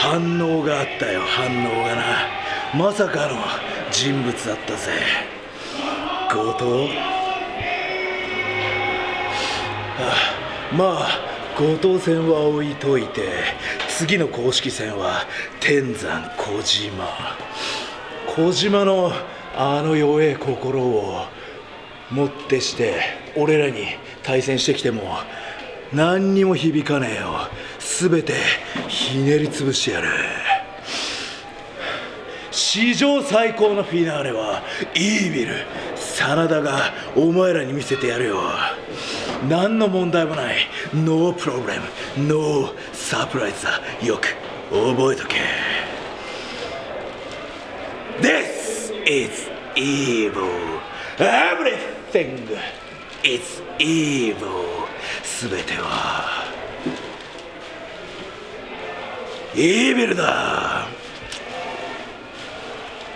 反応があったよ反応がな。まさかの人物だったぜ。後藤あまあ後藤戦は置いといて次の公式戦は天山小島。小島のあの弱え心をもってして俺らに対戦してきても何にも響かねえよ。全てひねり潰してやる。史上最高のフィナーレは EVIL。真田がお前らに見せてやるよ。何の問題もない。 No problem。No surprise だ。よく覚えとけ。This is evil. Everything is evil. すべてはイービルだ。